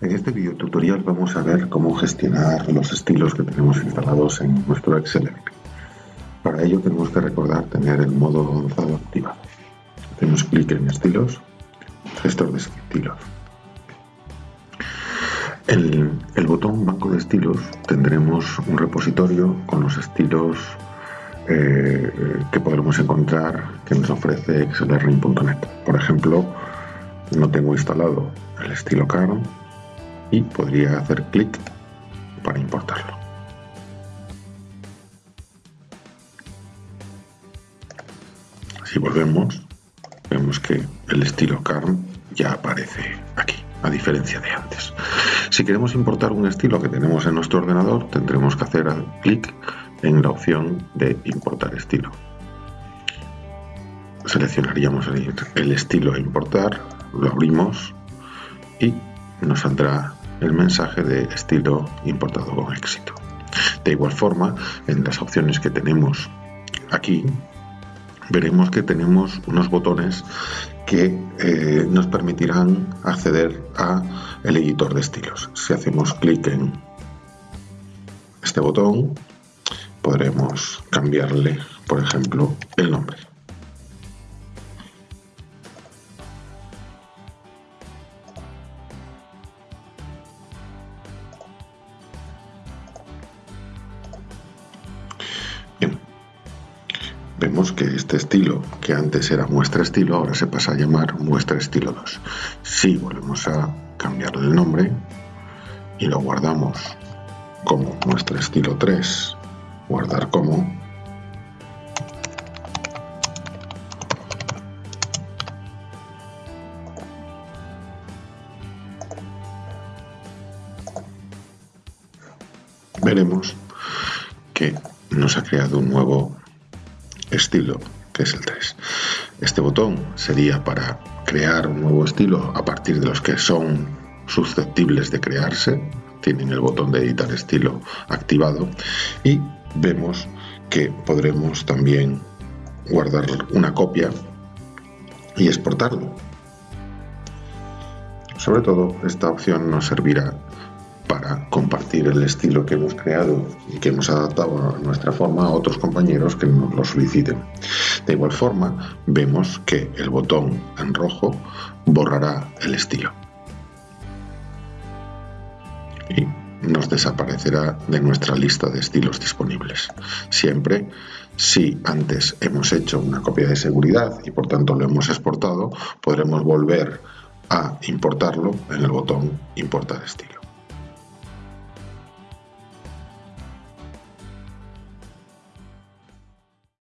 En este video tutorial vamos a ver cómo gestionar los estilos que tenemos instalados en nuestro Excel. Para ello tenemos que recordar tener el modo avanzado activado. Hacemos clic en estilos, gestor de estilos. En el botón banco de estilos tendremos un repositorio con los estilos eh, que podremos encontrar que nos ofrece xlr.net. Por ejemplo, no tengo instalado el estilo Caro y podría hacer clic para importarlo. Si volvemos, vemos que el estilo Carm ya aparece aquí, a diferencia de antes. Si queremos importar un estilo que tenemos en nuestro ordenador, tendremos que hacer clic en la opción de importar estilo. Seleccionaríamos el estilo a importar, lo abrimos y nos saldrá el mensaje de estilo importado con éxito. De igual forma, en las opciones que tenemos aquí, veremos que tenemos unos botones que eh, nos permitirán acceder a el editor de estilos. Si hacemos clic en este botón, podremos cambiarle, por ejemplo, el nombre. Vemos que este estilo, que antes era muestra estilo, ahora se pasa a llamar muestra estilo 2. Si volvemos a cambiarle el nombre y lo guardamos como muestra estilo 3, guardar como, veremos que nos ha creado un nuevo estilo, que es el 3. Este botón sería para crear un nuevo estilo a partir de los que son susceptibles de crearse. Tienen el botón de editar estilo activado y vemos que podremos también guardar una copia y exportarlo. Sobre todo esta opción nos servirá compartir el estilo que hemos creado y que hemos adaptado a nuestra forma a otros compañeros que nos lo soliciten. De igual forma, vemos que el botón en rojo borrará el estilo y nos desaparecerá de nuestra lista de estilos disponibles. Siempre si antes hemos hecho una copia de seguridad y por tanto lo hemos exportado, podremos volver a importarlo en el botón importar estilo.